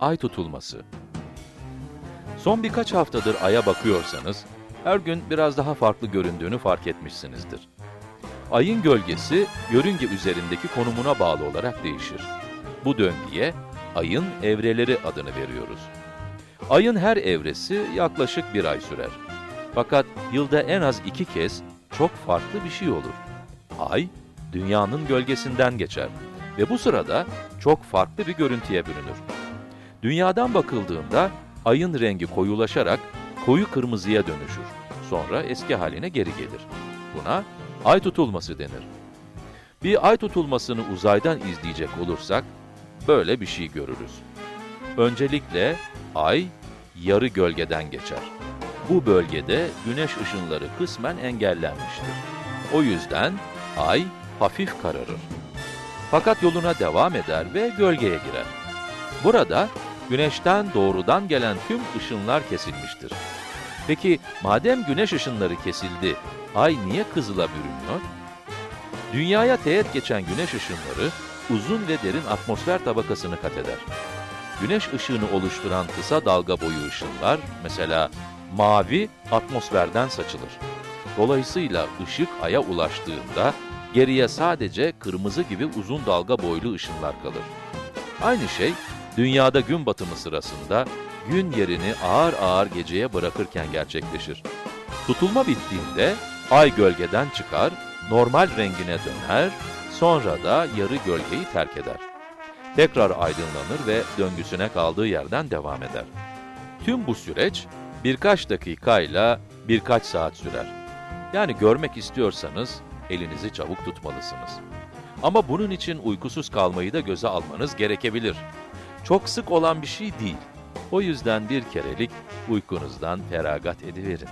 Ay tutulması. Son birkaç haftadır Ay'a bakıyorsanız, her gün biraz daha farklı göründüğünü fark etmişsinizdir. Ayın gölgesi, yörünge üzerindeki konumuna bağlı olarak değişir. Bu döngüye, Ayın evreleri adını veriyoruz. Ayın her evresi yaklaşık bir ay sürer. Fakat yılda en az iki kez çok farklı bir şey olur. Ay, dünyanın gölgesinden geçer ve bu sırada çok farklı bir görüntüye bürünür. Dünyadan bakıldığında ayın rengi koyulaşarak koyu kırmızıya dönüşür. Sonra eski haline geri gelir. Buna ay tutulması denir. Bir ay tutulmasını uzaydan izleyecek olursak böyle bir şey görürüz. Öncelikle ay yarı gölgeden geçer. Bu bölgede güneş ışınları kısmen engellenmiştir. O yüzden ay hafif kararır. Fakat yoluna devam eder ve gölgeye girer. Burada güneşten doğrudan gelen tüm ışınlar kesilmiştir. Peki madem güneş ışınları kesildi, ay niye kızıla bürünüyor? Dünyaya teğet geçen güneş ışınları uzun ve derin atmosfer tabakasını kat eder. Güneş ışığını oluşturan kısa dalga boyu ışınlar, mesela mavi, atmosferden saçılır. Dolayısıyla ışık aya ulaştığında geriye sadece kırmızı gibi uzun dalga boylu ışınlar kalır. Aynı şey, dünyada gün batımı sırasında gün yerini ağır ağır geceye bırakırken gerçekleşir. Tutulma bittiğinde ay gölgeden çıkar, normal rengine döner, sonra da yarı gölgeyi terk eder. Tekrar aydınlanır ve döngüsüne kaldığı yerden devam eder. Tüm bu süreç birkaç dakikayla birkaç saat sürer. Yani görmek istiyorsanız elinizi çabuk tutmalısınız. Ama bunun için uykusuz kalmayı da göze almanız gerekebilir. Çok sık olan bir şey değil. O yüzden bir kerelik uykunuzdan feragat ediverin.